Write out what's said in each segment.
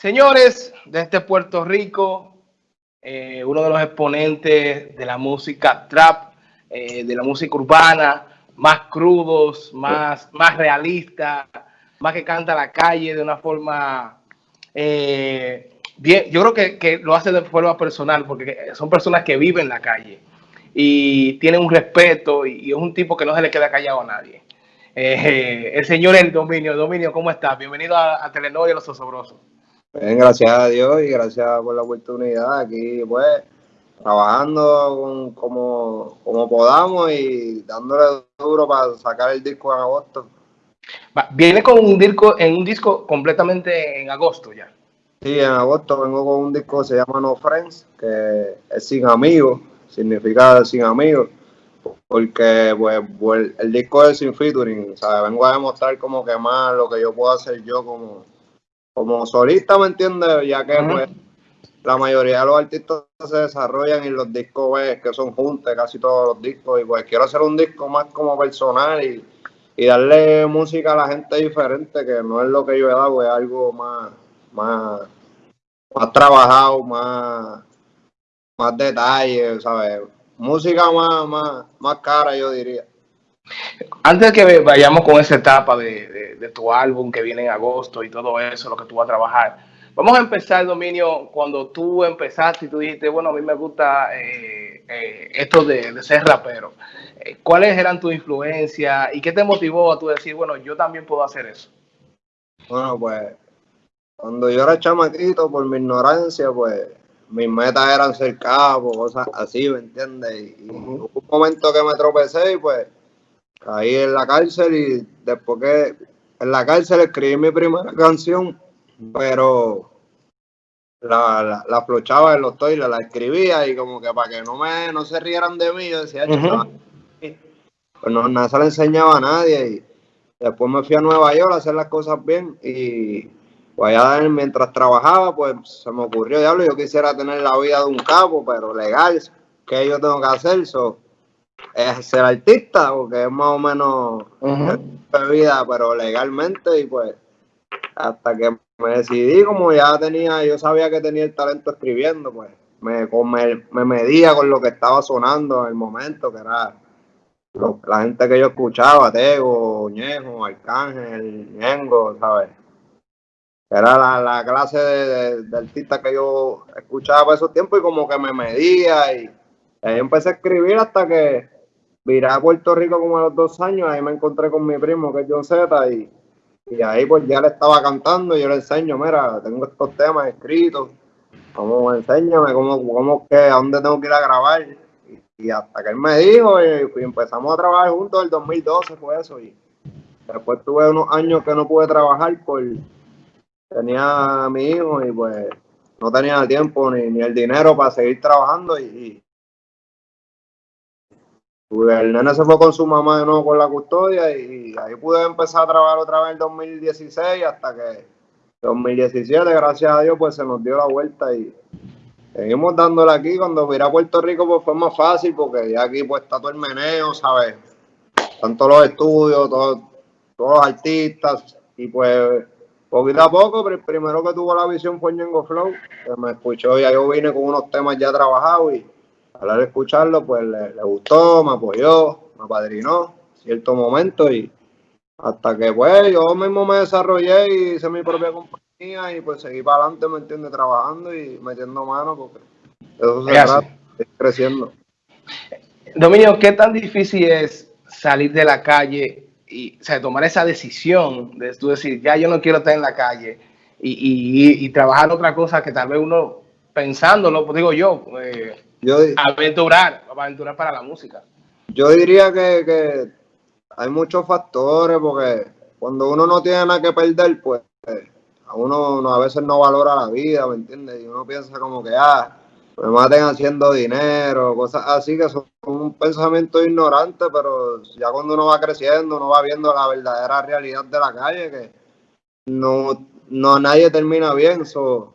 Señores de este Puerto Rico, eh, uno de los exponentes de la música trap, eh, de la música urbana, más crudos, más, más realistas, más que canta la calle de una forma eh, bien. Yo creo que, lo hace de forma personal, porque son personas que viven la calle y tienen un respeto y, es un tipo que no se le queda callado a nadie. el señor El Dominio, Dominio, ¿cómo estás? Bienvenido a, a Telenor y a Los Osobrosos. Bien, gracias a Dios y gracias por la oportunidad. Aquí, pues, trabajando como, como podamos y dándole duro para sacar el disco en agosto. Viene con un disco, en un disco completamente en agosto ya. Sí, en agosto vengo con un disco que se llama No Friends, que es sin amigos, significa sin amigos, porque pues, pues, el disco es sin featuring, o sea, vengo a demostrar como que más lo que yo puedo hacer yo como como solista, ¿me entiendes? Ya que pues, la mayoría de los artistas se desarrollan en los discos pues, que son juntos, casi todos los discos, y pues quiero hacer un disco más como personal y, darle música a la gente diferente, que no es lo que yo he dado, es algo más, más, más trabajado, más, más detalles, ¿sabes? Música más, más, más cara, yo diría. Antes de que vayamos con esa etapa de, tu álbum que viene en agosto y todo eso, lo que tú vas a trabajar, vamos a empezar, Dominio, cuando tú empezaste y tú dijiste, bueno, a mí me gusta eh, eh, esto de, ser rapero. Eh, ¿Cuáles eran tus influencias y qué te motivó a tú decir, bueno, yo también puedo hacer eso? Bueno, pues cuando yo era chamaquito, por mi ignorancia, pues mis metas eran ser cabo, cosas así, ¿me entiendes? Y, hubo un momento que me tropecé y pues caí en la cárcel y después que en la cárcel escribí mi primera canción, pero la, la, flochaba en los toiles, la escribía y como que para que no me no se rieran de mí, yo decía, pues no, nada se le enseñaba a nadie y después me fui a Nueva York a hacer las cosas bien y pues allá mientras trabajaba pues se me ocurrió, diablo, yo quisiera tener la vida de un capo, pero legal, ¿qué yo tengo que hacer? So, es ser artista, porque es más o menos vida, pero legalmente, y pues hasta que me decidí, como ya tenía, yo sabía que tenía el talento escribiendo, pues me, me, medía con lo que estaba sonando en el momento, que era la gente que yo escuchaba, Tego, Ñejo, Arcángel, Ñengo, ¿sabes? Era la, la clase de, de, artista que yo escuchaba por esos tiempos y como que me medía y ahí empecé a escribir hasta que viré a Puerto Rico como a los dos años, ahí me encontré con mi primo que es John Z y, y ahí pues ya le estaba cantando y yo le enseño, mira, tengo estos temas escritos, como enséñame cómo, cómo que, a dónde tengo que ir a grabar. Y, hasta que él me dijo y, empezamos a trabajar juntos, el 2012 fue eso. Y después tuve unos años que no pude trabajar por, tenía a mi hijo y pues no tenía tiempo ni, ni el dinero para seguir trabajando y, el nene se fue con su mamá de nuevo con la custodia y ahí pude empezar a trabajar otra vez en 2016 hasta que 2017, gracias a Dios, pues se nos dio la vuelta y seguimos dándole aquí. Cuando vine a Puerto Rico, pues fue más fácil porque ya aquí pues está todo el meneo, ¿sabes? Todos los estudios, todos, todos los artistas y pues poquito a poco, pero el primero que tuvo la visión fue Ñengo Flow, que me escuchó, ya yo vine con unos temas ya trabajados y al escucharlo, pues le, gustó, me apoyó, me apadrinó cierto momento y hasta que pues yo mismo me desarrollé y hice mi propia compañía y pues seguí para adelante, ¿me entiendes? Trabajando y metiendo mano porque eso se trata, creciendo. Dominio, ¿qué tan difícil es salir de la calle y o sea, tomar esa decisión de tú decir, ya yo no quiero estar en la calle y, y, trabajar otra cosa que tal vez uno pensándolo, pues digo yo, eh, yo, aventurar, aventurar para la música. Yo diría que, hay muchos factores porque cuando uno no tiene nada que perder, pues a uno a veces no valora la vida, ¿me entiendes? Y uno piensa como que, ah, me maten haciendo dinero, cosas así que son un pensamiento ignorante, pero ya cuando uno va creciendo, uno va viendo la verdadera realidad de la calle, que no, no nadie termina bien, so,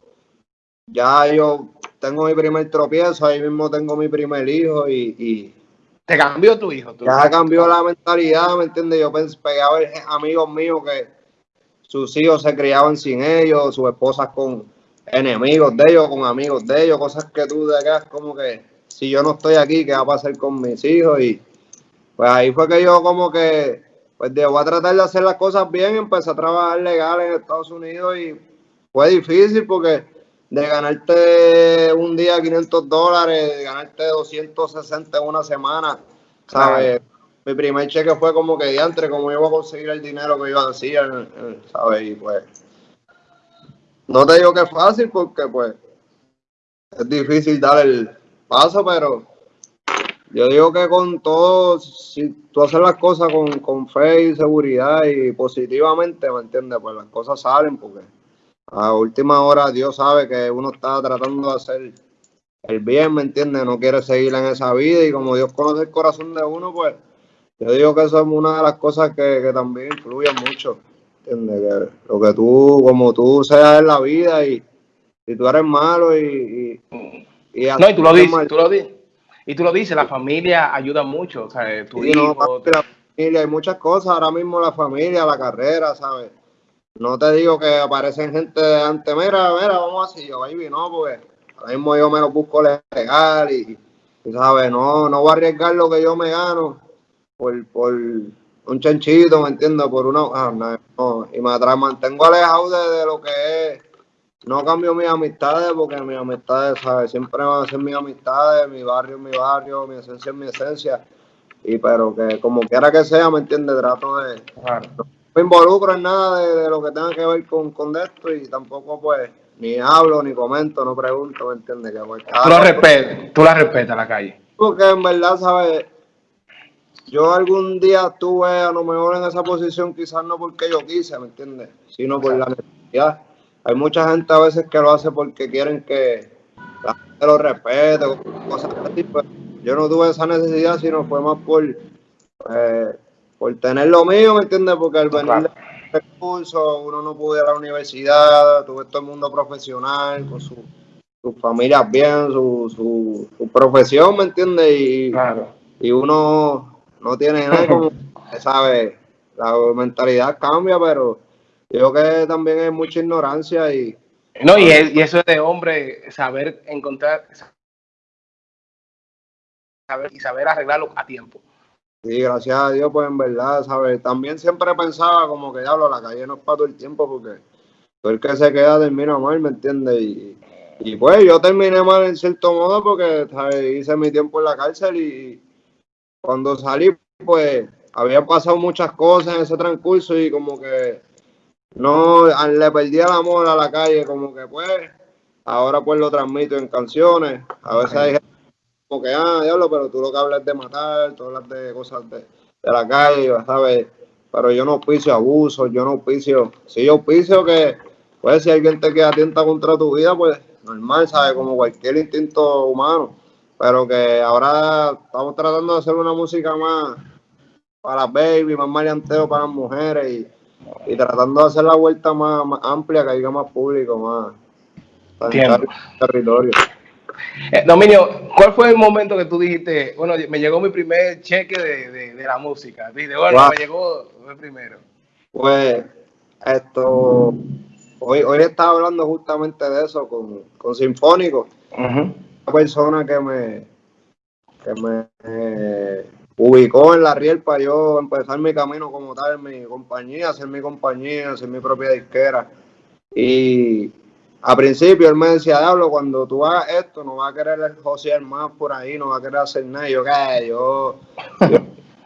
ya yo tengo mi primer tropiezo, ahí mismo tengo mi primer hijo y... ¿Te cambió tu hijo? ya cambió la mentalidad, ¿me entiendes? Yo pensé, pegaba amigos míos que sus hijos se criaban sin ellos, sus esposas con, enemigos de ellos, con amigos de ellos, cosas que tú de acá como que si yo no estoy aquí, ¿qué va a pasar con mis hijos? Y pues ahí fue que yo como que, pues de, voy a tratar de hacer las cosas bien, empecé a trabajar legal en Estados Unidos y fue difícil porque de ganarte un día 500 dólares, de ganarte 260 en una semana, ¿sabes? Mi primer cheque fue como que diantre, como iba a conseguir el dinero que iba a decir, ¿sabes? Y pues, no te digo que es fácil porque pues es difícil dar el paso, pero yo digo que con todo, si tú haces las cosas con, con fe y seguridad y positivamente, ¿me entiendes? Pues las cosas salen porque a última hora Dios sabe que uno está tratando de hacer el bien, ¿me entiendes? No quiere seguir en esa vida y como Dios conoce el corazón de uno, pues yo digo que eso es una de las cosas que, también influye mucho, ¿entiendes? lo que tú, como tú seas en la vida y si tú eres malo y... y, no, y tú lo dices, tú lo dices. Y tú lo dices, la familia ayuda mucho, o sea, tu hijo... la familia, hay muchas cosas, ahora mismo la familia, la carrera, ¿sabes? No te digo que aparecen gente de antes, mira, mira, vamos así, yo, baby, no, porque ahora mismo yo me lo busco legal y, ¿sabes? No, no voy a arriesgar lo que yo me gano por, por un chanchito, ¿me entiendes? Por una, ah, no, y me mantengo alejado de, lo que es, no cambio mis amistades porque mis amistades, ¿sabes? Siempre van a ser mis amistades, mi barrio es mi barrio, mi esencia es mi esencia, y pero que como quiera que sea, ¿me entiendes? Trato de me involucro en nada de, lo que tenga que ver con, con esto y tampoco pues ni hablo, ni comento, no pregunto, ¿me entiendes? Que, pues, tú, lo respetas, tú la respetas la calle. Porque en verdad, ¿sabes? Yo algún día estuve a lo mejor en esa posición, quizás no porque yo quise, ¿me entiendes? Sino por la necesidad. Hay mucha gente a veces que lo hace porque quieren que la gente lo respete, cosas así. Pues yo no tuve esa necesidad, sino fue más por eh, por tener lo mío, ¿me entiendes? Porque al venir de recursos, uno no pudo ir a la universidad, tuve todo el mundo profesional, con su, sus familias bien, su, su, profesión, ¿me entiendes? Y, y uno no tiene nada como, ¿sabes? La mentalidad cambia, pero yo creo que también hay mucha ignorancia y... No, y, y eso es de hombre, saber encontrar saber, y saber arreglarlo a tiempo. Sí, gracias a Dios, pues en verdad, ¿sabes? También siempre pensaba como que, diablo, la calle no es para todo el tiempo porque todo el que se queda termina mal, ¿me entiendes? Y, y pues yo terminé mal en cierto modo porque hice mi tiempo en la cárcel y cuando salí, pues había pasado muchas cosas en ese transcurso y como que no le perdí el amor a la calle, como que pues ahora pues lo transmito en canciones. A veces hay gente como que, ah, diablo, pero tú lo que hablas de matar, tú hablas de cosas de, la calle, ¿sabes? Pero yo no auspicio abuso, yo no auspicio, si yo auspicio que, pues si alguien te queda atenta contra tu vida, pues normal, ¿sabes? Como cualquier instinto humano. Pero que ahora estamos tratando de hacer una música más para las baby, más maleanteo para las mujeres y, tratando de hacer la vuelta más, amplia, que haya más público, más territorio. Eh, Dominio, ¿cuál fue el momento que tú dijiste, bueno, me llegó mi primer cheque de, de, la música? Dijiste, bueno, me llegó el primero. Pues, esto, hoy, hoy estaba hablando justamente de eso con, con Sinfónico, una persona que me, que me eh, ubicó en la riel para yo empezar mi camino como tal en mi compañía, hacer mi compañía, hacer mi propia disquera. Y a principio él me decía, diablo, cuando tú hagas esto, no vas a querer josear más por ahí, no vas a querer hacer nada. yo, ¿qué? Yo,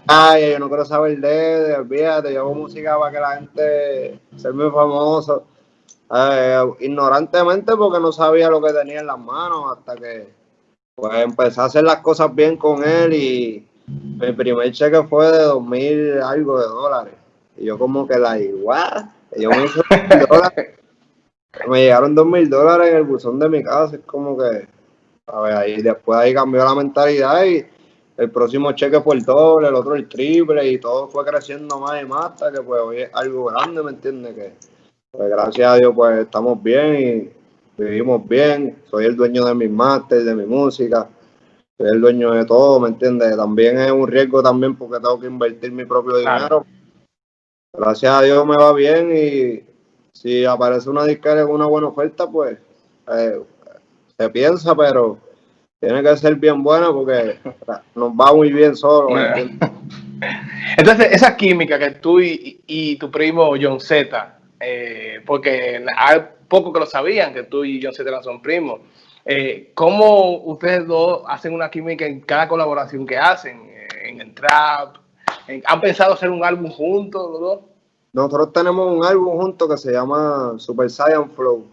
ay, yo no quiero saber de, olvídate, yo hago música para que la gente sea muy famoso. Eh, ignorantemente porque no sabía lo que tenía en las manos hasta que pues empecé a hacer las cosas bien con él y mi primer cheque fue de dos mil algo de dólares. Y yo como que la igual, yo me hice dólares me llegaron dos mil dólares en el buzón de mi casa, es como que, a ver, ahí después ahí cambió la mentalidad y el próximo cheque fue el doble, el otro el triple y todo fue creciendo más y más hasta que pues hoy es algo grande, ¿me entiendes? Que pues gracias a Dios pues estamos bien y vivimos bien, soy el dueño de mis másteres, de mi música, soy el dueño de todo, ¿me entiendes? También es un riesgo también porque tengo que invertir mi propio dinero. Gracias a Dios me va bien y si aparece una disquera con una buena oferta, pues eh, se piensa, pero tiene que ser bien buena porque nos va muy bien solo. Entonces, esa química que tú y, tu primo John Z, eh, porque hay pocos que lo sabían que tú y John Z son primos, eh, ¿cómo ustedes dos hacen una química en cada colaboración que hacen? En el trap, ¿han pensado hacer un álbum juntos los dos? Nosotros tenemos un álbum juntos que se llama Super Saiyan Flow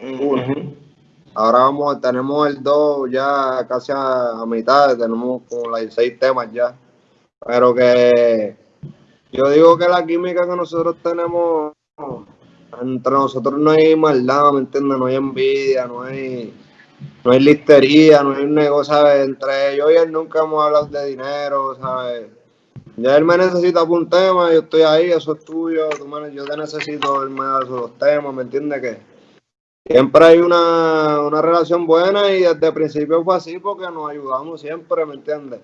Ahora vamos, tenemos el 2 ya casi a, mitad, tenemos como las 6 temas ya. Pero que yo digo que la química que nosotros tenemos entre nosotros no hay maldad, ¿me entiendes? No hay envidia, no hay, no hay listería, no hay un negocio, ¿sabes? Entre yo y él nunca hemos hablado de dinero, ¿sabes? Ya él me necesita por un tema, yo estoy ahí, eso es tuyo, yo te necesito, él me da esos temas, ¿me entiendes? Que siempre hay una, una relación buena y desde el principio fue así porque nos ayudamos siempre, ¿me entiendes?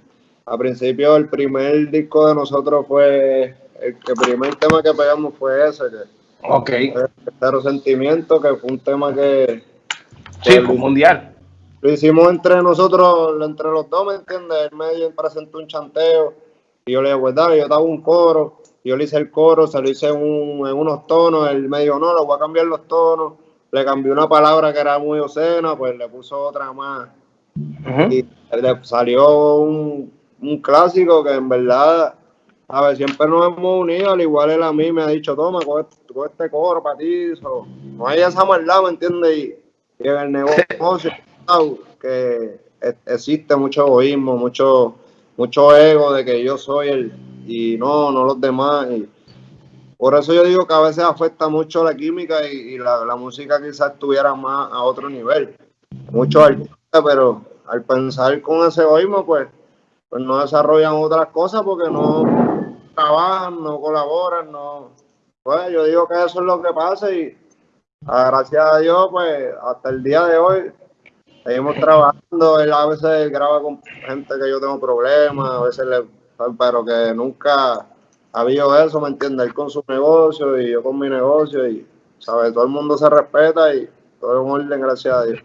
Al principio el primer disco de nosotros fue, el, primer tema que pegamos fue ese, que ok. El Sentimiento, que fue un tema que... Sí, fue mundial. Lo hicimos entre nosotros, entre los dos, ¿me entiendes? Él me presentó un chanteo y yo le dije, pues dale, yo estaba un coro, yo le hice el coro, se lo hice en, en unos tonos, él me dijo, no, le voy a cambiar los tonos le cambió una palabra que era muy obscena, pues le puso otra más. Y le salió un, clásico que en verdad, a ver, siempre nos hemos unido, al igual él a mí me ha dicho, toma, coge, este coro para ti. no hay esa maldad, ¿me entiendes? Y, en el negocio, que existe mucho egoísmo, mucho, mucho ego de que yo soy el, y no, no los demás. Y, por eso yo digo que a veces afecta mucho la química y, la, música quizás estuviera más a otro nivel. Muchos artistas, pero al pensar con ese egoísmo, pues, pues no desarrollan otras cosas porque no trabajan, no colaboran, no. Pues yo digo que eso es lo que pasa y gracias a Dios, pues hasta el día de hoy seguimos trabajando. Él a veces graba con gente que yo tengo problemas, a veces le, pero que nunca ha habido eso, ¿me entiendes? Él con su negocio y yo con mi negocio y, ¿sabes? Todo el mundo se respeta y todo es un orden, gracias a Dios.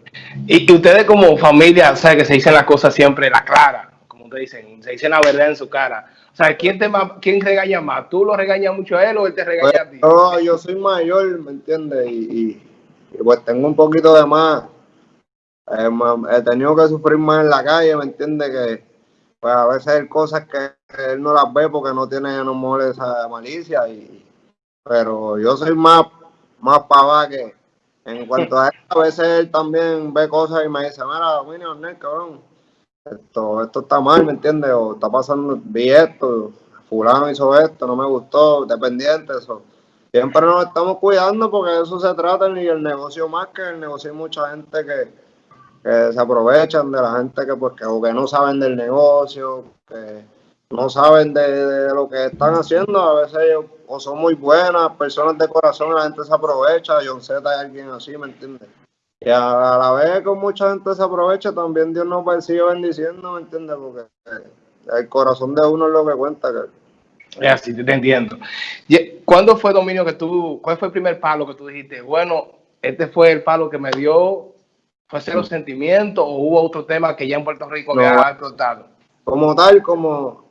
Y, ustedes como familia, ¿sabes? Que se dicen las cosas siempre la clara, como ustedes dicen, se dicen la verdad en su cara. O sea, ¿quién, te quién regaña más? ¿Tú lo regañas mucho a él o él te regaña a ti? No, yo soy mayor, ¿me entiendes? Y, pues tengo un poquito de más. Eh, he tenido que sufrir más en la calle, ¿me entiendes? Que pues a veces hay cosas que él no las ve porque no tiene mole esa malicia y pero yo soy más más pava que en cuanto a él, a veces él también ve cosas y me dice, mira, Winnie cabrón, esto, esto está mal, ¿me entiendes? O está pasando, vi esto, fulano hizo esto, no me gustó, dependiente, eso. Siempre nos estamos cuidando porque de eso se trata y el negocio más que el negocio hay mucha gente que, que se aprovechan de la gente que pues que, o que no saben del negocio, que no saben de, lo que están haciendo, a veces ellos o son muy buenas, personas de corazón, la gente se aprovecha, John Z es alguien así, ¿me entiendes? Y a, la vez con mucha gente se aprovecha, también Dios nos sigue bendiciendo, ¿me entiendes? Porque el corazón de uno es lo que cuenta. Que... Así, te entiendo. ¿Cuándo fue, Dominio, que tú, cuál fue el primer palo que tú dijiste? Bueno, este fue el palo que me dio ¿Fue cero sentimiento o hubo otro tema que ya en Puerto Rico no, había explotado? Como tal, como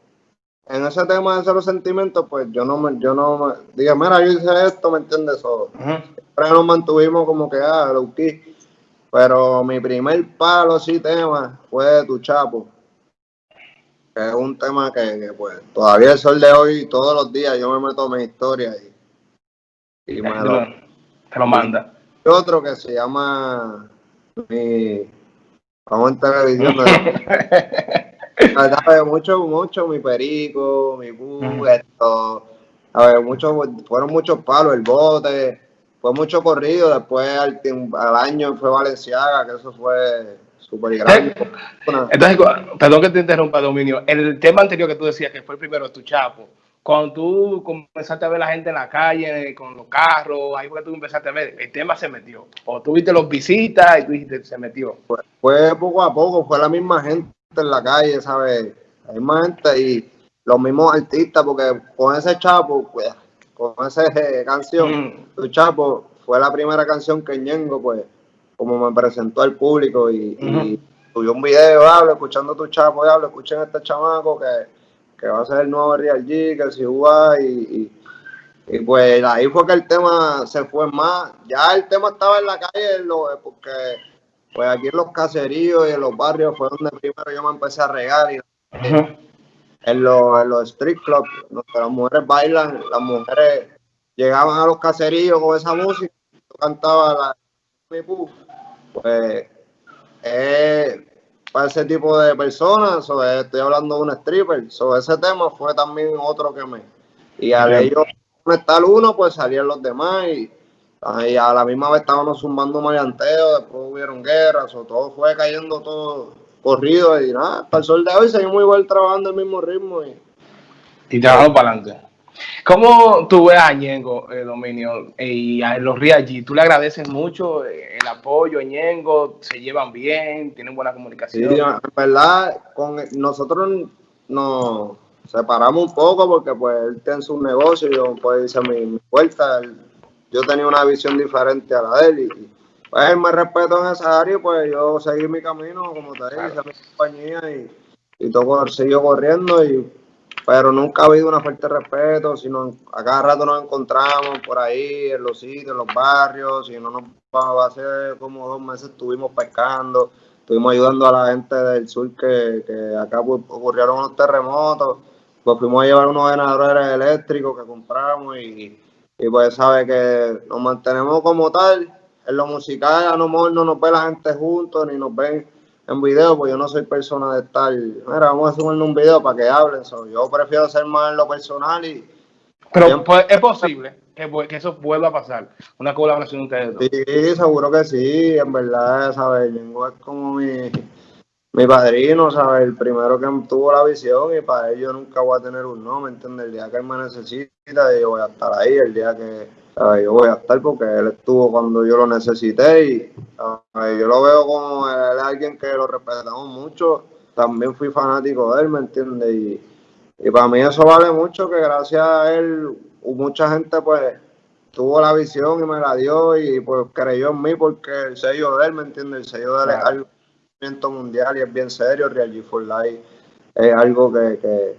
en ese tema de cero sentimientos, pues yo no me, yo no me, dije, mira, yo hice esto, ¿me entiendes? Uh Siempre nos mantuvimos como que, ah, lo que Pero mi primer palo sí tema fue de Tu Chapo. Que es un tema que, pues, todavía el sol de hoy, todos los días, yo me meto en mi historia y, y me lo, te lo manda. Y otro que se llama mi vamos en televisión a mucho mucho mi perico mi bu esto a ver mucho fueron muchos palos el bote. Fue mucho corrido después al, al año fue Valenciaga que eso fue súper grande. Entonces perdón que te interrumpa Dominio. El tema anterior que tú decías que fue el primero tu chapo cuando tú comenzaste a ver la gente en la calle, con los carros, ahí fue que tú empezaste a ver, el tema se metió. O tú viste los visitas y tú dijiste, se metió. Fue, poco a poco, fue la misma gente en la calle, ¿sabes? La misma gente y los mismos artistas, porque con ese chapo, pues, con esa canción, mm. tu chapo, fue la primera canción que Ñengo, pues, como me presentó al público y, subió un video, hablo, escuchando tu chapo, hablo, escuchen a este chamaco que, va a ser el nuevo Real G, que si y, y, y, pues ahí fue que el tema se fue más, ya el tema estaba en la calle, porque pues aquí en los caseríos y en los barrios fue donde primero yo me empecé a regar y en, los, en los street clubs, donde las mujeres bailan, las mujeres llegaban a los caseríos con esa música, yo cantaba la pues para ese tipo de personas, estoy hablando de un stripper, sobre ese tema fue también otro que me... Y al ellos estar uno, pues salían los demás y, a la misma vez estábamos sumando maleanteo, después hubieron guerras, o todo fue cayendo todo corrido y nada, hasta el sol de hoy seguimos igual trabajando el mismo ritmo. Y, y trabajando para adelante. ¿Cómo tú ves a Ñengo, eh, Dominio, y a los Riagi? ¿Tú le agradeces mucho eh, el apoyo a Ñengo? ¿Se llevan bien? ¿Tienen buena comunicación? Sí, en verdad, con nosotros nos separamos un poco porque pues él tiene su negocio, yo pues hice mi, mi puerta, yo tenía una visión diferente a la de él y pues él me respeto en esa área pues yo seguí mi camino, como te dije, hice mi compañía y, y todo siguió corriendo y pero nunca ha habido una falta de respeto, sino a cada rato nos encontramos por ahí, en los sitios, en los barrios, si no nos va a hacer como dos meses estuvimos pescando, estuvimos ayudando a la gente del sur que, que acá ocurrieron unos terremotos, pues fuimos a llevar unos generadores eléctricos que compramos y, y pues sabe que nos mantenemos como tal, en lo musical a lo mejor no nos ve la gente juntos, ni nos ven en video, pues yo no soy persona de estar, mira, vamos a subirle un video para que hablen, yo prefiero ser más en lo personal y... Pero pues, es posible que, que, eso vuelva a pasar, una colaboración de ustedes dos. Sí, seguro que sí, en verdad, ¿sabes? Yengo es como mi, mi padrino, ¿sabes? El primero que tuvo la visión y para ello nunca voy a tener un no, ¿me entiendes? El día que él me necesita, yo voy a estar ahí, el día que yo voy a estar porque él estuvo cuando yo lo necesité y yo lo veo como él alguien que lo respetamos mucho. También fui fanático de él, ¿me entiendes? Y, para mí eso vale mucho, que gracias a él mucha gente pues tuvo la visión y me la dio y pues creyó en mí porque el sello de él, ¿me entiendes? El sello de él es algo mundial y es bien serio, Real G for Life es algo que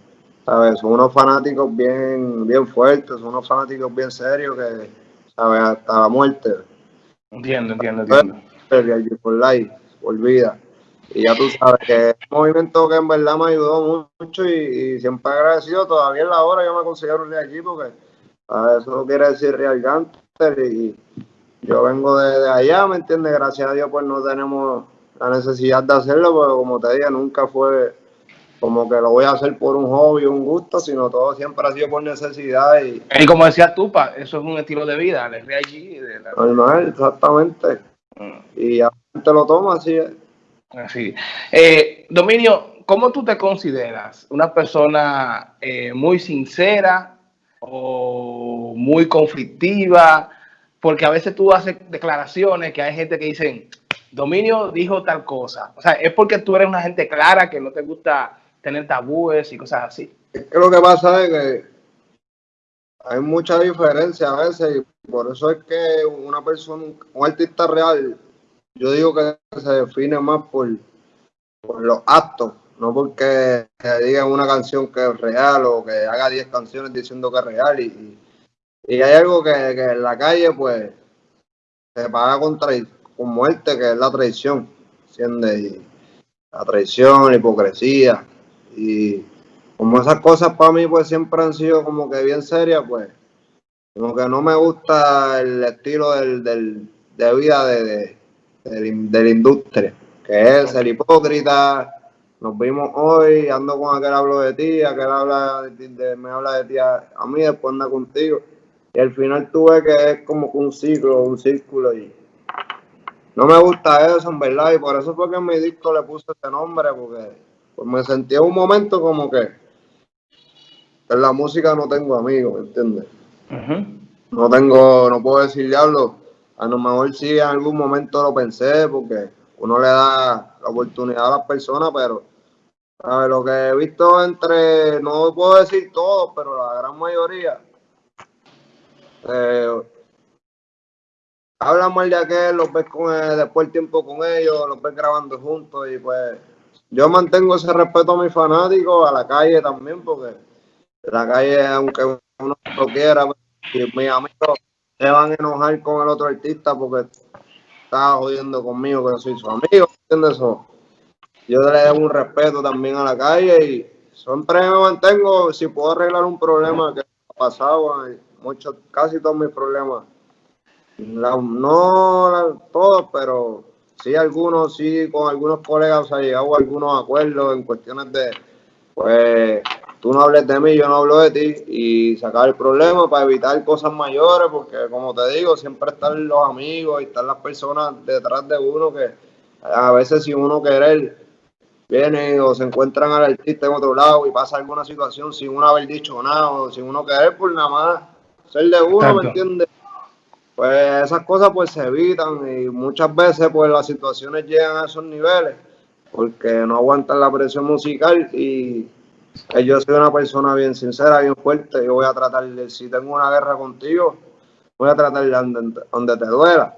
¿sabes? Son unos fanáticos bien, bien fuertes, son unos fanáticos bien serios que, ¿sabes? Hasta la muerte. Entiendo, entiendo, entiendo. Por life, por vida. Y ya tú sabes que es un movimiento que en verdad me ayudó mucho y, siempre agradecido. Todavía en la hora yo me considero de allí porque eso no quiere decir Real Ganter y yo vengo de, de, allá, ¿me entiendes? Gracias a Dios pues no tenemos la necesidad de hacerlo, porque como te dije, nunca fue como que lo voy a hacer por un hobby, un gusto, sino todo siempre ha sido por necesidad. Y, y como decía Tupa, eso es un estilo de vida, el allí. De la... Normal, exactamente. Mm. Y a te lo toma, así es. Así. Eh, Dominio, ¿cómo tú te consideras? ¿Una persona eh, muy sincera o muy conflictiva? Porque a veces tú haces declaraciones que hay gente que dicen, Dominio dijo tal cosa. O sea, es porque tú eres una gente clara que no te gusta tener tabúes y cosas así. Es que lo que pasa es que hay mucha diferencia a veces y por eso es que una persona, un artista real, yo digo que se define más por, los actos, no porque digan una canción que es real o que haga 10 canciones diciendo que es real. Y, y hay algo que, en la calle pues se paga con, con muerte, que es la traición, siendo la traición, la hipocresía. Y como esas cosas para mí pues siempre han sido como que bien serias, pues como que no me gusta el estilo del, del de vida de, de, la industria, que es el hipócrita. Nos vimos hoy, ando con aquel hablo de ti, aquel habla de, me habla de ti a, mí, después anda contigo. Y al final tuve que es como un ciclo, un círculo y no me gusta eso en verdad y por eso fue que en mi disco le puse este nombre porque pues me sentí en un momento como que en la música no tengo amigos, ¿me entiendes? No tengo, no puedo decir diablo, a lo mejor sí en algún momento lo pensé porque uno le da la oportunidad a las personas, pero a ver, lo que he visto entre, no puedo decir todo, pero la gran mayoría, eh, hablan mal de aquel, los ves con después el tiempo con ellos, los ves grabando juntos y pues yo mantengo ese respeto a mis fanáticos, a la calle también, porque la calle, aunque uno lo quiera, mis amigos se van a enojar con el otro artista porque está jodiendo conmigo, que soy su amigo, ¿entiendes eso? Yo le doy un respeto también a la calle y siempre me mantengo, si puedo arreglar un problema que ha pasado, muchos, casi todos mis problemas, no todos, pero sí algunos, sí con algunos colegas ha llegado a algunos acuerdos en cuestiones de, pues, tú no hables de mí, yo no hablo de ti y sacar el problema para evitar cosas mayores, porque como te digo, siempre están los amigos y están las personas detrás de uno que a veces si uno querer viene o se encuentran al artista en otro lado y pasa alguna situación sin uno haber dicho nada o sin uno querer por nada más ser de uno, ¿me entiendes? Pues esas cosas pues se evitan y muchas veces pues las situaciones llegan a esos niveles porque no aguantan la presión musical y yo soy una persona bien sincera, bien fuerte. Yo voy a tratar de, si tengo una guerra contigo, voy a tratar de donde, te duela.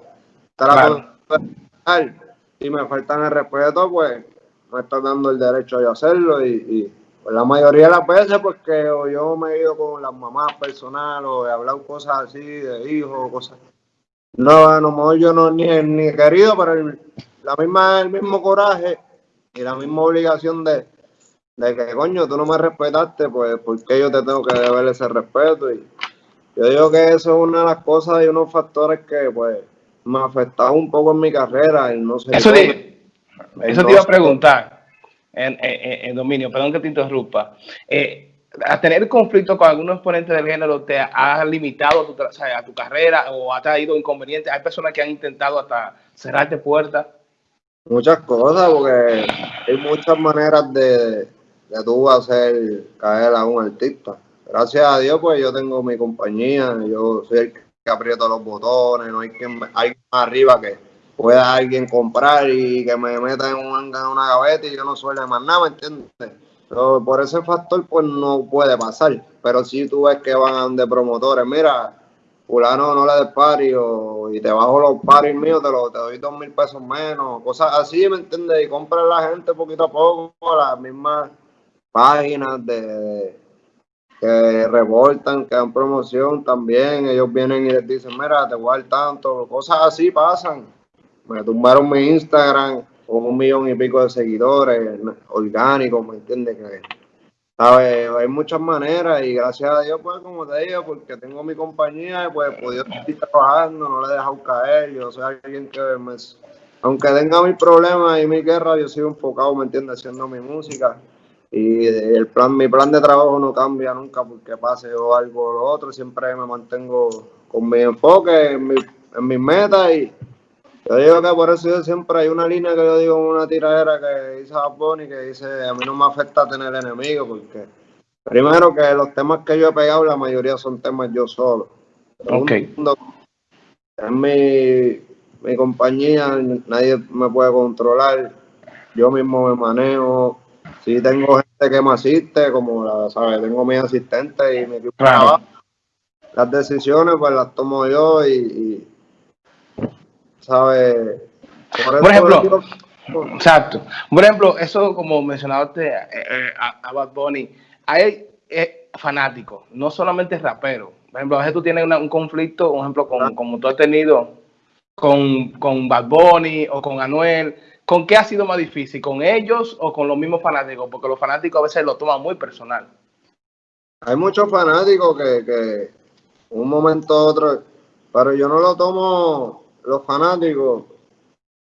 Si me faltan el respeto, pues me estás dando el derecho de hacerlo. Y, pues, la mayoría de las veces, porque pues, yo me he ido con las mamás personales o he hablado cosas así de hijos, cosas. No, a lo mejor yo no ni, ni querido, pero la misma, el mismo coraje y la misma obligación de de que coño, tú no me respetaste, pues ¿por qué yo te tengo que deber ese respeto? Y yo digo que eso es una de las cosas y unos factores que pues me ha afectado un poco en mi carrera y no sé. Eso, te, eso te iba a preguntar, en, en, Dominio, perdón que te interrumpa. Eh, a tener conflicto con algunos exponentes del género te ha limitado a tu, a tu carrera o ha traído inconvenientes. Hay personas que han intentado hasta cerrarte puertas. Muchas cosas, porque hay muchas maneras de, que tú hacer caer a un artista. Gracias a Dios, pues yo tengo mi compañía, yo soy el que aprieta los botones, no hay quien hay más arriba que pueda alguien comprar y que me meta en, una gaveta y yo no suele más nada, ¿me entiendes? Por ese factor, pues no puede pasar. Pero si tú ves que van de promotores, mira, fulano no le des pari y te bajo los paris míos, te, lo, te doy dos mil pesos menos, cosas así, ¿me entiendes? Y compra la gente poquito a poco, las mismas páginas de, que revoltan, que dan promoción también. Ellos vienen y les dicen, mira, te voy a dar tanto. Cosas así pasan. Me tumbaron mi Instagram con un millón y pico de seguidores orgánicos, ¿me entiendes? Que, ¿sabes? Hay muchas maneras y gracias a Dios, pues, como te digo, porque tengo mi compañía, pues he podido seguir trabajando, no le he dejado caer. Yo soy alguien que aunque tenga mis problemas y mi guerra, yo sigo enfocado, ¿me entiendes? Haciendo mi música y el plan, mi plan de trabajo no cambia nunca porque pase o algo o lo otro, siempre me mantengo con mi enfoque en, mi, en mis metas y yo digo que por eso siempre hay una línea que yo digo en una tiradera que dice Bad que dice a mí no me afecta tener enemigos porque primero que los temas que yo he pegado la mayoría son temas yo solo. Okay. En mi, mi compañía nadie me puede controlar, yo mismo me manejo, Sí, tengo gente que me asiste, como la, ¿sabes? Tengo mi asistente y mi equipo Las decisiones, pues las tomo yo y, ¿sabes? Por, ejemplo, exacto. Por ejemplo, eso como mencionaste eh, eh, a, Bad Bunny, hay eh, fanáticos, no solamente raperos. Por ejemplo, a veces tú tienes un conflicto, por ejemplo, con, como tú has tenido con, con Bad Bunny o con Anuel ¿Con qué ha sido más difícil? ¿Con ellos o con los mismos fanáticos? Porque los fanáticos a veces lo toman muy personal. Hay muchos fanáticos que, que un momento u otro, pero yo no lo tomo, los fanáticos,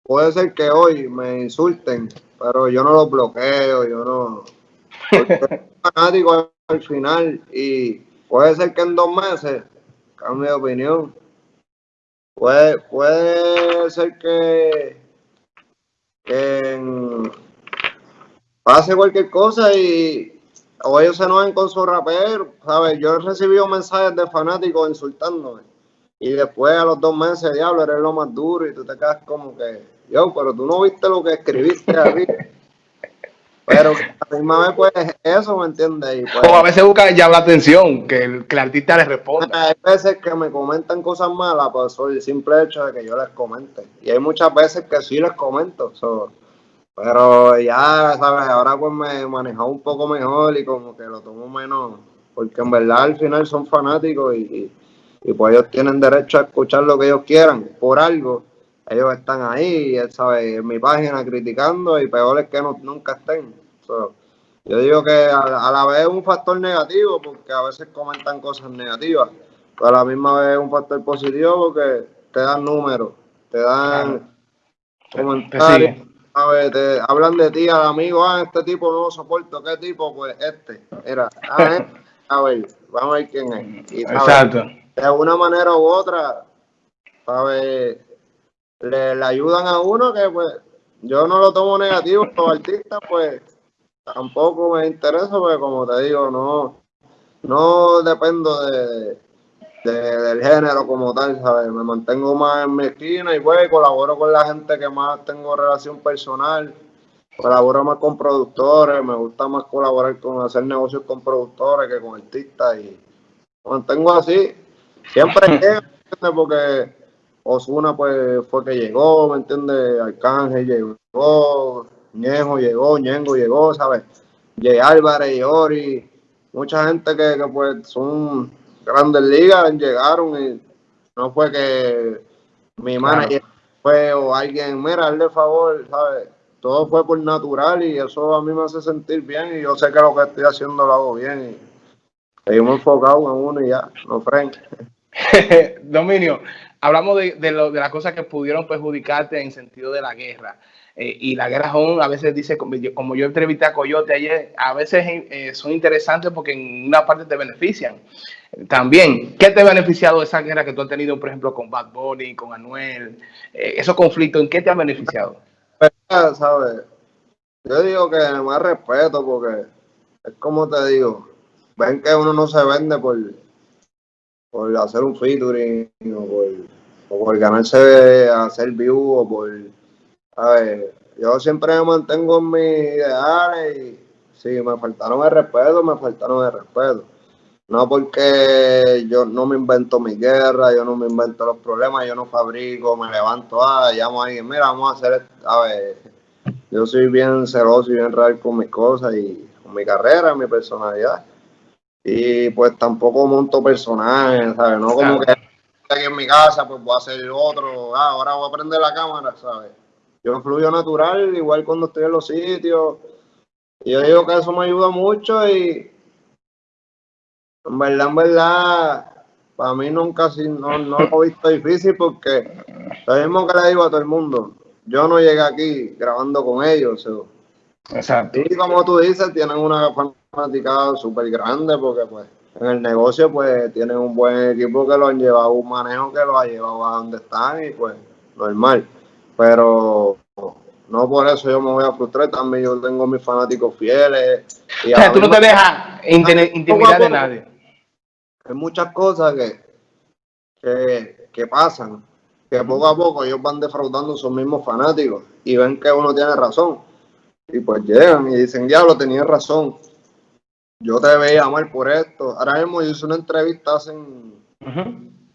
puede ser que hoy me insulten, pero yo no los bloqueo, yo no... fanático al final y puede ser que en dos meses cambie de opinión. Puede, puede ser que que pase cualquier cosa y o ellos se enojen con su rapero, ¿sabes? Yo he recibido mensajes de fanáticos insultándome y después a los dos meses, diablo, eres lo más duro y tú te quedas como que, yo, pero tú no viste lo que escribiste ahí. Pero a la misma vez, pues, eso, ¿me entiendes? Pues, o a veces busca llamar la atención, que el, que el artista le responda. Hay veces que me comentan cosas malas, pues, por el simple hecho de que yo les comente. Y hay muchas veces que sí les comento. pero ya, ¿sabes? Ahora pues me he manejado un poco mejor y como que lo tomo menos, porque en verdad al final son fanáticos y, y pues ellos tienen derecho a escuchar lo que ellos quieran por algo ellos están ahí, ¿sabes? En mi página criticando y peor es que no, nunca estén. yo digo que a, la vez es un factor negativo porque a veces comentan cosas negativas, pero a la misma vez es un factor positivo porque te dan números, te dan comentarios. Te hablan de ti al amigo, ah, este tipo no lo soporto, ¿qué tipo? Pues este, era, ah, este. a ver, vamos a ver quién es. Exacto. De una manera u otra, ¿sabes? le, ayudan a uno que pues yo no lo tomo negativo, los artistas pues tampoco me interesa porque como te digo, no, no dependo de, del género como tal, ¿sabes? Me mantengo más en mi esquina y pues colaboro con la gente que más tengo relación personal, colaboro más con productores, me gusta más colaborar con hacer negocios con productores que con artistas y mantengo así. Siempre que porque Osuna pues fue que llegó, ¿me entiendes? Arcángel llegó, Ñejo llegó, Ñengo llegó, ¿sabes? Jay Álvarez, Ori, mucha gente que, pues son grandes ligas, llegaron y no fue que mi manager fue o alguien, mira, hazle favor, ¿sabes? Todo fue por natural y eso a mí me hace sentir bien y yo sé que lo que estoy haciendo lo hago bien y seguimos enfocados en uno y ya, no frente. Dominio, hablamos de, de, de, las cosas que pudieron perjudicarte en sentido de la guerra. Eh, y la guerra a veces dice, como yo, entrevisté a Coyote ayer, a veces eh, son interesantes porque en una parte te benefician. También, ¿qué te ha beneficiado esa guerra que tú has tenido, por ejemplo, con Bad Bunny, con Anuel? Eh, esos conflictos, ¿en qué te han beneficiado? Pues, ¿sabes? Yo digo que más respeto porque es como te digo, ven que uno no se vende por, por hacer un featuring o por, o por ganarse hacer view o por a ver, yo siempre me mantengo en mis ideales y si me faltaron el respeto, me faltaron el respeto. No porque yo no me invento mi guerra, yo no me invento los problemas, yo no fabrico, me levanto, ah, llamo a alguien, mira, vamos a hacer, a ver, yo soy bien celoso y bien real con mis cosas y con mi carrera, mi personalidad y pues tampoco monto personajes, ¿sabes? No como que aquí en mi casa, pues voy a hacer otro, ah, ahora voy a prender la cámara, ¿sabes? Yo fluyo natural, igual cuando estoy en los sitios. Y yo digo que eso me ayuda mucho y en verdad, en verdad, para mí nunca no, no lo he visto difícil porque lo mismo que le digo a todo el mundo, yo no llegué aquí grabando con ellos. Exacto. Y como tú dices, tienen una fanaticada súper grande porque pues en el negocio pues tienen un buen equipo que lo han llevado, un manejo que lo ha llevado a donde están y pues normal. Pero no por eso yo me voy a frustrar, también yo tengo mis fanáticos fieles. Y o sea, tú no te dejas intimidar de nadie. Hay muchas cosas que, que, que pasan, que poco a poco ellos van defraudando a sus mismos fanáticos y ven que uno tiene razón. Y pues llegan y dicen, diablo, tenía razón yo te veía mal por esto. Ahora mismo yo hice una entrevista hace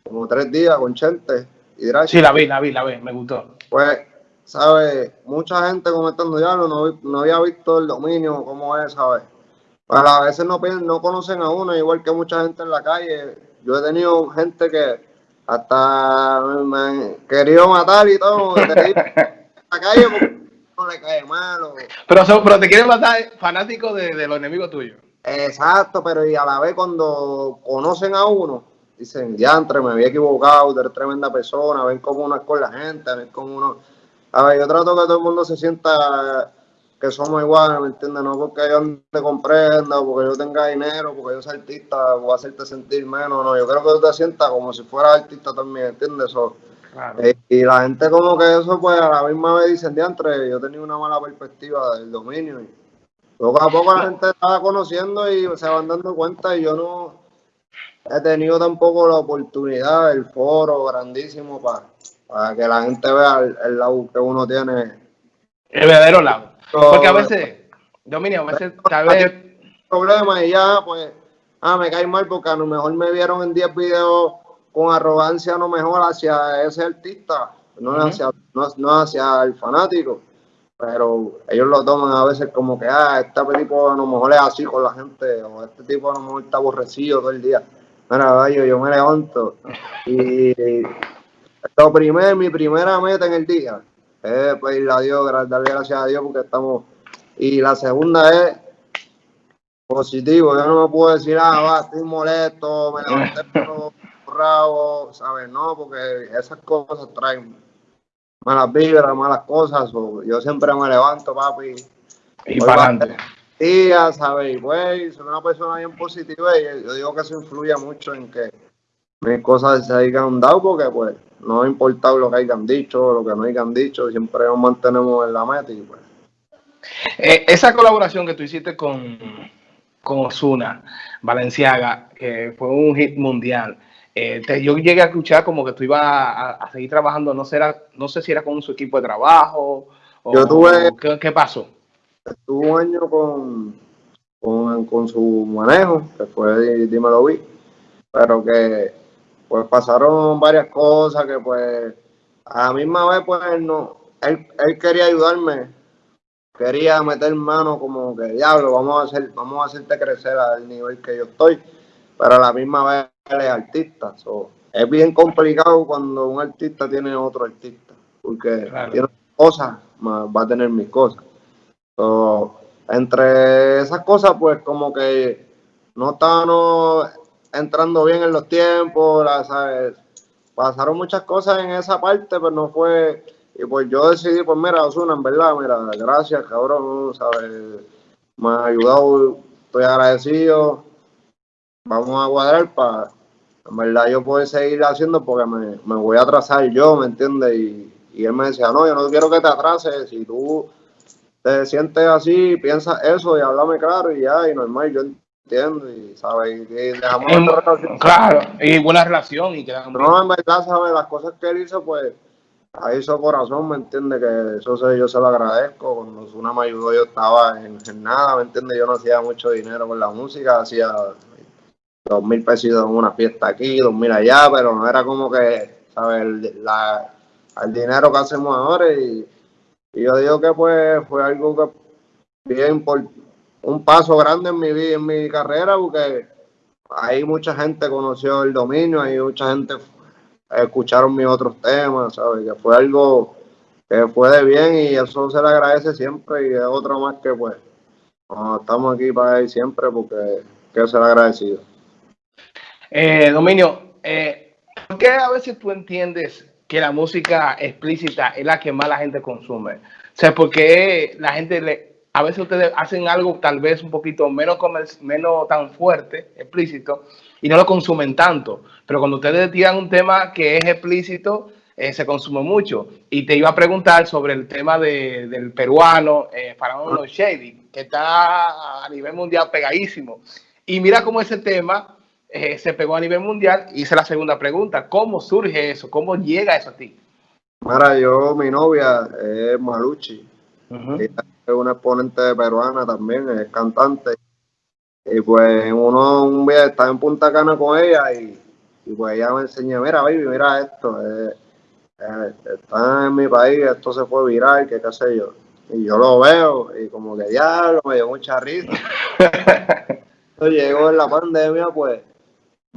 como tres días con Chente. Y sí, la vi, la vi, la vi, me gustó. Pues, ¿sabes? Mucha gente comentando ya no, no había visto el dominio, cómo es, ¿sabes? Pues a veces no, no conocen a uno, igual que mucha gente en la calle. Yo he tenido gente que hasta me han querido matar y todo. en la calle porque no le cae mal. Pero, pero te quieren matar fanático de, de los enemigos tuyos. Exacto, pero y a la vez cuando conocen a uno, dicen, diantre, me había equivocado, eres tremenda persona, ven cómo uno es con la gente, ven cómo uno... A ver, yo trato que todo el mundo se sienta que somos iguales, ¿me entiendes? No porque yo te comprenda, porque yo tenga dinero, porque yo soy artista, voy a hacerte sentir menos, no, yo creo que tú te sientas como si fueras artista también, ¿entiendes? Eh, y la gente como que eso, pues a la misma vez dicen, diantre, yo tenía una mala perspectiva del dominio y poco a poco la gente estaba conociendo y se van dando cuenta y yo no he tenido tampoco la oportunidad, el foro grandísimo para, para que la gente vea el, lado que uno tiene. El verdadero lado. Porque a veces, Dominio, a veces tal vez... Problema y ya, pues, ah, me cae mal porque a lo mejor me vieron en 10 videos con arrogancia lo mejor hacia ese artista, no, hacia, no, hacia el fanático pero ellos lo toman a veces como que, ah, este tipo a lo mejor es así con la gente, o este tipo a lo mejor está aborrecido todo el día. Mira, yo, yo me levanto y lo primero, mi primera meta en el día es pedirle a Dios, darle gracias a Dios porque estamos. Y la segunda es positivo. Yo no me puedo decir, ah, va, estoy molesto, me levanté por rabo, ¿sabes? No, porque esas cosas traen malas vibras, malas cosas. yo siempre me levanto, papi. Y para adelante. Día, ¿sabes? Y pues, soy una persona bien positiva y yo digo que eso influye mucho en que mis cosas se hayan dado porque, pues, no ha importado lo que hayan dicho, lo que no hayan dicho, siempre nos mantenemos en la meta y pues. Eh, esa colaboración que tú hiciste con, con Osuna, Valenciaga, que fue un hit mundial. Eh, yo llegué a escuchar como que tú ibas a, seguir trabajando, no, será, no sé si era con su equipo de trabajo o yo tuve, ¿qué, pasó. Estuve un año con, con, con, su manejo, que fue Dímelo Vi, pero que pues pasaron varias cosas que pues a la misma vez pues no, él, él quería ayudarme, quería meter mano como que diablo, vamos a hacer, vamos a hacerte crecer al nivel que yo estoy, pero a la misma vez es artista. es bien complicado cuando un artista tiene otro artista, porque tiene cosas, va a tener mis cosas. entre esas cosas, pues como que no estaban entrando bien en los tiempos, ¿sabes? pasaron muchas cosas en esa parte, pero no fue y pues yo decidí, pues mira, Osuna, en verdad, mira, gracias, cabrón, ¿sabes? Me ha ayudado, estoy agradecido. Vamos a cuadrar para, en verdad, yo poder seguir haciendo porque me, me voy a atrasar yo, ¿me entiendes? Y, y él me decía, no, yo no quiero que te atrases, si tú te sientes así, piensa eso y háblame claro y ya, y normal, yo entiendo y, ¿sabes? Y dejamos Claro, y buena relación y quedamos No, en verdad, ¿sabes? Las cosas que él hizo, pues ahí su corazón, ¿me entiende? Que eso se, yo se lo agradezco. Cuando una me ayudó, yo estaba en, nada, ¿me entiende? Yo no hacía mucho dinero con la música, hacía dos mil pesos en una fiesta aquí, dos mil allá, pero no era como que, ¿sabes? El, la, el dinero que hacemos ahora. Y, yo digo que pues fue algo que bien por un paso grande en mi vida, en mi carrera, porque ahí mucha gente conoció el dominio, hay mucha gente escucharon mis otros temas, ¿sabes? Que fue algo que fue de bien y eso se le agradece siempre y es otro más que pues estamos aquí para ir siempre porque que se le agradecido. Eh, Dominio, eh, ¿por qué a veces tú entiendes que la música explícita es la que más la gente consume? O sea, porque la gente le, a veces ustedes hacen algo tal vez un poquito menos, menos tan fuerte, explícito, y no lo consumen tanto. Pero cuando ustedes tiran un tema que es explícito, eh, se consume mucho. Y te iba a preguntar sobre el tema del peruano, eh, Faraón Shady, que está a nivel mundial pegadísimo. Y mira cómo ese tema eh, se pegó a nivel mundial. Hice la segunda pregunta, ¿cómo surge eso? ¿Cómo llega eso a ti? Mira, yo, mi novia es Maluchi. es una exponente peruana también, es cantante. Y pues uno un día estaba en Punta Cana con ella y, pues ella me enseñó, mira baby, mira esto, eh, eh, está en mi país, esto se fue viral, que qué sé yo. Y yo lo veo y como que diablo, me dio mucha risa. Llegó en la pandemia, pues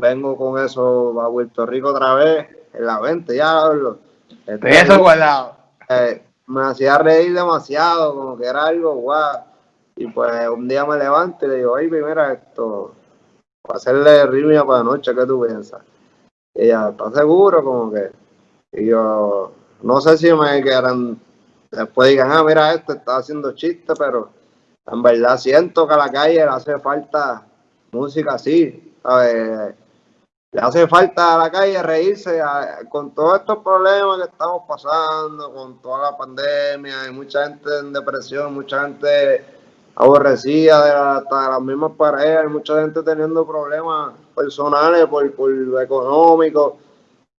vengo con eso a Puerto Rico otra vez, en la venta, diablo. Este, eso guardado. Eh, me hacía reír demasiado, como que era algo guau. Y pues un día me levanto y le digo, ay, mira esto, para hacerle ritmo para la noche, ¿qué tú piensas? Y ella, ¿estás seguro? Como que, y yo, no sé si me quedan, después digan, ah, mira, esto está haciendo chiste, pero en verdad siento que a la calle le hace falta música así, ¿sabes? Le hace falta a la calle reírse con todos estos problemas que estamos pasando, con toda la pandemia, hay mucha gente en depresión, mucha gente aborrecida de, hasta las mismas parejas, mucha gente teniendo problemas personales por, por lo económico.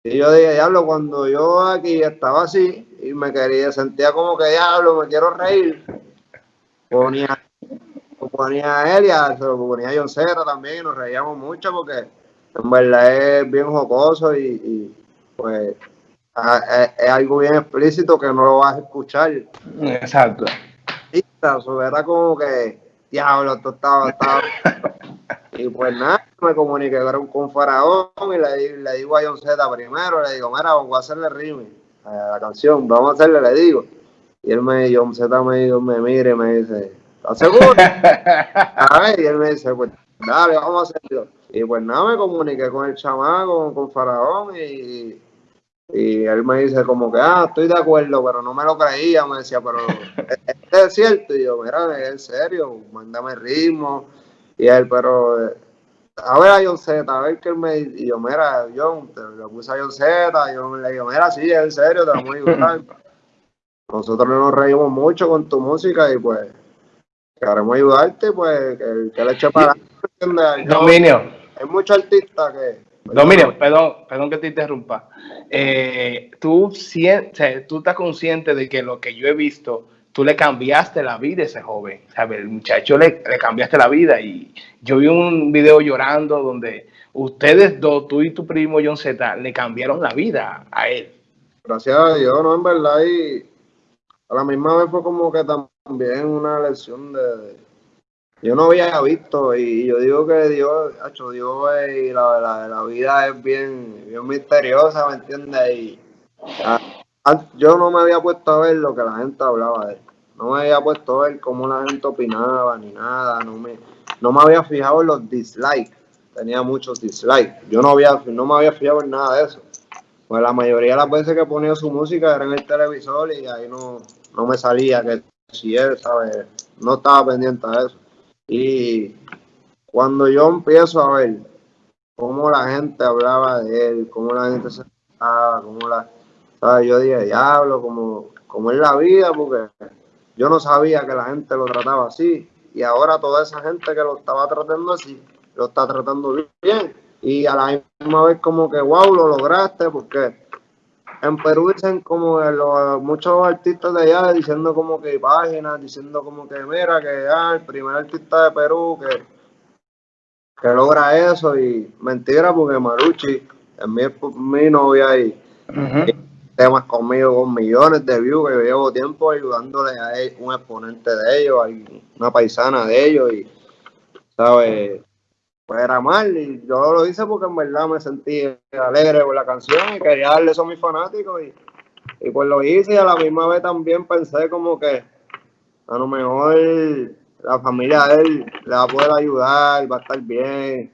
Y yo dije, diablo, cuando yo aquí estaba así y me quería, sentía como que diablo, me quiero reír, ponía ponía a y se lo ponía a John Cera también y nos reíamos mucho porque en verdad es bien jocoso y, pues es, algo bien explícito que no lo vas a escuchar. Exacto. Y era como que, diablo, esto estaba, estaba. y pues nada, me comuniqué con Faraón y le, le digo a John Z primero, le digo, mira, vamos a hacerle rime a la canción, vamos a hacerle, le digo. Y él me, John Z me, me mire y me dice, ¿estás seguro? a ver, y él me dice, pues dale, vamos a hacerlo. Y pues nada, me comuniqué con el chamaco, con Faraón y, y él me dice como que, ah, estoy de acuerdo, pero no me lo creía, me decía, pero este es cierto. Y yo, mira, es en serio, mándame ritmo. Y él, pero, a ver a John Z, a ver qué él me Y yo, mira, John, te lo puse a John Z. yo le digo, mira, sí, es en serio, te vamos a ayudar. Nosotros nos reímos mucho con tu música y pues queremos ayudarte, pues que, que le eche para Dominio. Hay muchos artistas que Dominio, perdón, perdón que te interrumpa. Eh, tú, tú estás consciente de que lo que yo he visto, tú le cambiaste la vida a ese joven. ¿sabes? El muchacho le, cambiaste la vida. Y yo vi un video llorando donde ustedes dos, tú y tu primo John Z, le cambiaron la vida a él. Gracias a Dios, ¿no? En verdad, y a la misma vez fue como que también una lección de yo no había visto y yo digo que Dios, hecho Dios y la, la, la, vida es bien, bien misteriosa, ¿me entiendes? Y yo no me había puesto a ver lo que la gente hablaba de él. No me había puesto a ver cómo la gente opinaba ni nada. No me, no me había fijado en los dislikes. Tenía muchos dislikes. Yo no, había, no me había fijado en nada de eso. Pues la mayoría de las veces que ponía su música era en el televisor y ahí no, no me salía que si él, ¿sabes? No estaba pendiente de eso. Y cuando yo empiezo a ver cómo la gente hablaba de él, cómo la gente se trataba, cómo la, ¿sabes? yo dije, diablo, como, como es la vida, porque yo no sabía que la gente lo trataba así. Y ahora toda esa gente que lo estaba tratando así, lo está tratando bien. Y a la misma vez como que, wow, lo lograste, porque en Perú dicen como los, muchos artistas de allá diciendo como que páginas, diciendo como que mira que ah, el primer artista de Perú que, que logra eso y mentira porque Maruchi es mi, mi novia y, temas conmigo con millones de views que yo llevo tiempo ayudándole a un exponente de ellos, una paisana de ellos y sabes pues era mal y yo lo hice porque en verdad me sentí alegre con la canción y quería darle eso a mis fanáticos y, y pues lo hice y a la misma vez también pensé como que a lo mejor la familia de él le va a poder ayudar, va a estar bien.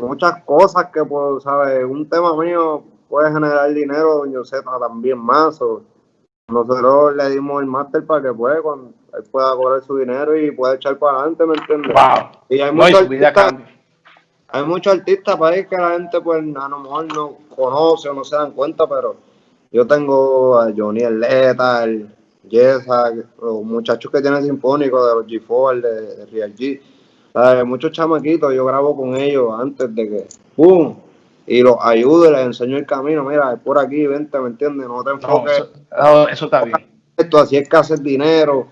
Muchas cosas que, pues, ¿sabes? Un tema mío puede generar dinero, yo sé también más. O nosotros le dimos el máster para que, pues, cuando él pueda cobrar su dinero y pueda echar para adelante, ¿me entiendes? Y hay muchos artistas, hay muchos artistas para ahí que la gente pues a lo mejor no conoce o no se dan cuenta, pero yo tengo a Johnny Leta, el Yesa, los muchachos que tienen sinfónico de los G4, de, de Real G, muchos chamaquitos, yo grabo con ellos antes de que ¡pum! y los ayudo y les enseño el camino, mira, es por aquí, vente, ¿me entiendes? No te enfoques. eso, está bien. Esto así es que haces dinero,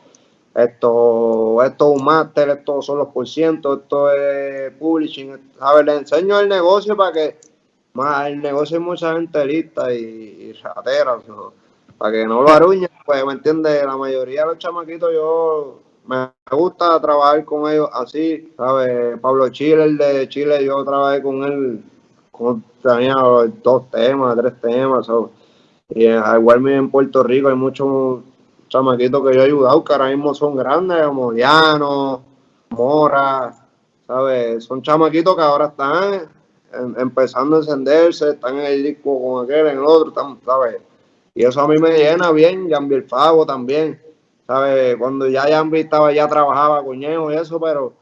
esto, esto es un máster, esto son los por ciento, esto es publishing, ver, Le enseño el negocio para que, más el negocio hay mucha gente lista y, ratera, para que no lo aruñen, pues, ¿me entiendes? La mayoría de los chamaquitos yo me gusta trabajar con ellos así, ¿sabes? Pablo Chile, el de Chile, yo trabajé con él, con, tenía dos temas, tres temas, y igual en Puerto Rico hay muchos chamaquitos que yo he ayudado, que ahora mismo son grandes, como Diano, Mora, ¿sabes? Son chamaquitos que ahora están empezando a encenderse, están en el disco con aquel, en el otro, ¿sabes? Y eso a mí me llena bien, Jambi el Favo también, ¿sabes? Cuando ya Jambi estaba, ya trabajaba con y eso, pero,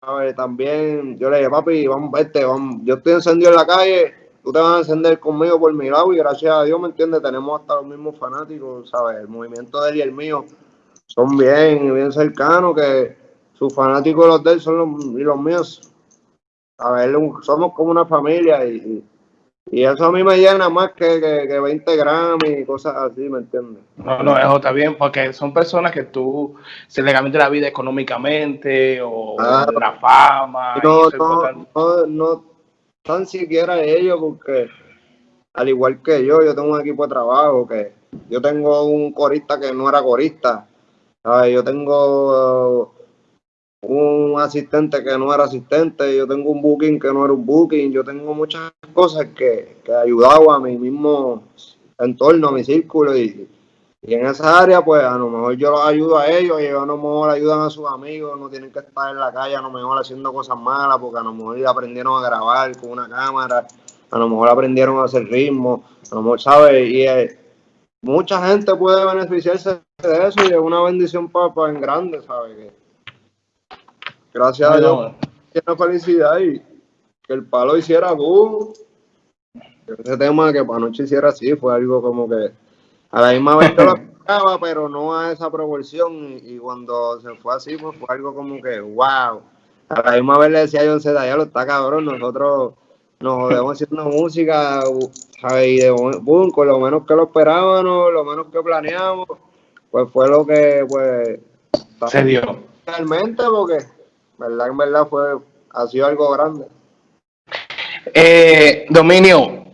¿sabes? También yo le dije, papi, vamos, vete, vamos, yo estoy encendido en la calle, tú te vas a encender conmigo por mi lado y gracias a Dios, ¿me entiendes? Tenemos hasta los mismos fanáticos, ¿sabes? El movimiento de él y el mío son bien, bien cercanos, que sus fanáticos los de él son los, y los míos. A ver, somos como una familia y, Y eso a mí me llena más que, que, 20 gramos y cosas así, ¿me entiendes? No, no, eso está bien, porque son personas que tú se le la vida económicamente o la fama. No, no, no, no, tan siquiera ellos, porque al igual que yo, yo tengo un equipo de trabajo que yo tengo un corista que no era corista, Yo tengo un asistente que no era asistente, yo tengo un booking que no era un booking, yo tengo muchas cosas que, que ayudado a mi mismo entorno, a mi círculo y, en esa área pues a lo mejor yo los ayudo a ellos y a lo mejor ayudan a sus amigos, no tienen que estar en la calle a lo mejor haciendo cosas malas porque a lo mejor aprendieron a grabar con una cámara, a lo mejor aprendieron a hacer ritmo, a lo mejor, ¿sabes? Y eh, mucha gente puede beneficiarse de eso y es una bendición para, en grande, ¿sabes? Gracias a Dios, una felicidad y que el palo hiciera boom. Ese tema que para noche hiciera así fue algo como que a la misma vez que lo esperaba, pero no a esa proporción. Y, cuando se fue así, pues fue algo como que wow. A la misma vez le decía a John Zeta, ya lo está cabrón, nosotros nos jodemos haciendo música, Y de boom, con lo menos que lo esperábamos, lo menos que planeamos, pues fue lo que pues se dio. Realmente, porque verdad en verdad fue, ha sido algo grande. Eh, Dominio,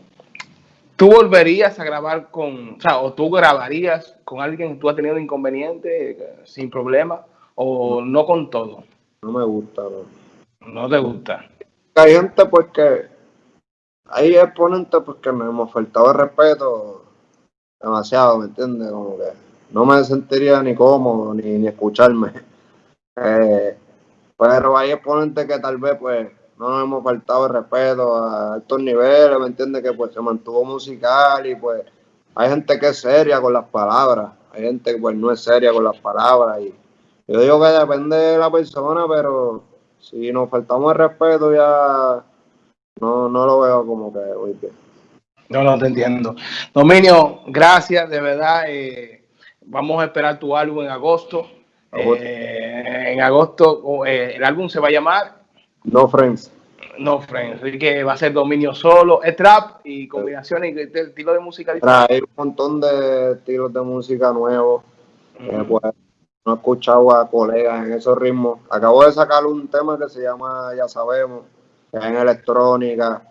¿tú volverías a grabar con, o sea, o tú grabarías con alguien que tú has tenido inconveniente eh, sin problema o no con todo? No me gusta, no. No te gusta. Hay gente porque hay exponentes porque me hemos faltado el respeto demasiado, ¿me entiendes? Como que no me sentiría ni cómodo ni, ni escucharme. Eh, pero hay exponentes que tal vez pues no nos hemos faltado el respeto a altos niveles, ¿me entiendes? Que pues se mantuvo musical y pues hay gente que es seria con las palabras, hay gente que pues no es seria con las palabras y yo digo que depende de la persona, pero si nos faltamos el respeto ya no, no lo veo como que hoy No, no te entiendo. Dominio, gracias, de verdad. Eh, vamos a esperar tu álbum en agosto. Eh, en agosto eh, el álbum se va a llamar No Friends. No Friends, así que va a ser dominio solo, es trap y combinaciones de, estilo de música diferente. Hay un montón de estilos de música nuevos. Eh, pues, no he escuchado a colegas en esos ritmos. Acabo de sacar un tema que se llama Ya Sabemos, que es en electrónica.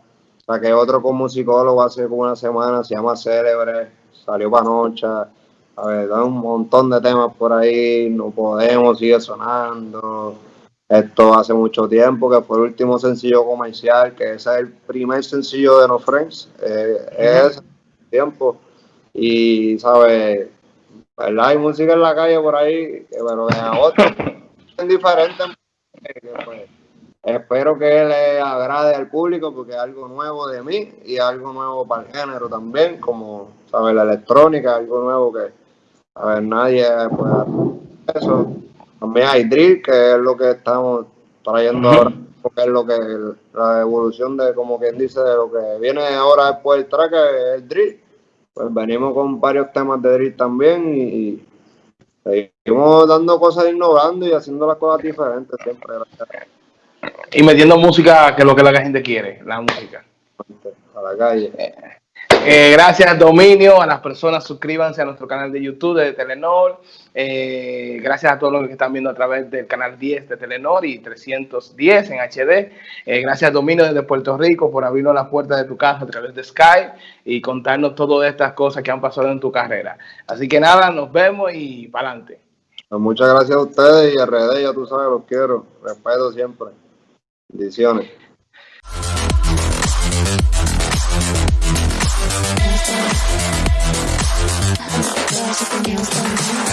Saqué otro con musicólogo hace como una semana, se llama Célebre, salió para noche. A ver, hay un montón de temas por ahí, no podemos, sigue sonando. Esto hace mucho tiempo que fue el último sencillo comercial, que ese es el primer sencillo de No Friends, eh, es tiempo. Y, ¿sabes? ¿Verdad? Hay música en la calle por ahí, pero de otro es diferente. Pues, espero que le agrade al público porque es algo nuevo de mí y algo nuevo para el género también, como, ¿sabes? La electrónica, algo nuevo que a ver, nadie puede hacer eso. También hay drill, que es lo que estamos trayendo ahora, porque es lo que la evolución de, como quien dice, de lo que viene ahora después del track, es el drill. Pues venimos con varios temas de drill también y, seguimos dando cosas innovando y haciendo las cosas diferentes siempre. Y metiendo música que es lo que la gente quiere, la música. A la calle. Eh, gracias, Dominio. A las personas, suscríbanse a nuestro canal de YouTube de Telenor. Eh, gracias a todos los que están viendo a través del canal 10 de Telenor y 310 en HD. Eh, gracias, Dominio, desde Puerto Rico, por abrirnos las puertas de tu casa a través de Skype y contarnos todas estas cosas que han pasado en tu carrera. Así que nada, nos vemos y para adelante. Pues muchas gracias a ustedes y a RD, ya tú sabes, los quiero. Respeto siempre. Bendiciones. There's a